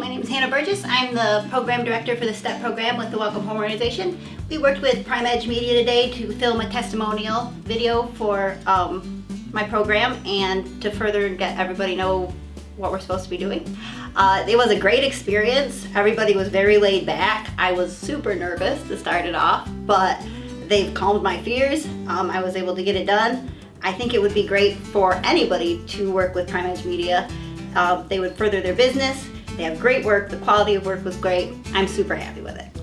my name is Hannah Burgess. I'm the program director for the STEP program with the Welcome Home Organization. We worked with Prime Edge Media today to film a testimonial video for um, my program and to further get everybody know what we're supposed to be doing. Uh, it was a great experience. Everybody was very laid back. I was super nervous to start it off, but they've calmed my fears. Um, I was able to get it done. I think it would be great for anybody to work with Prime Edge Media. Uh, they would further their business. They have great work. The quality of work was great. I'm super happy with it.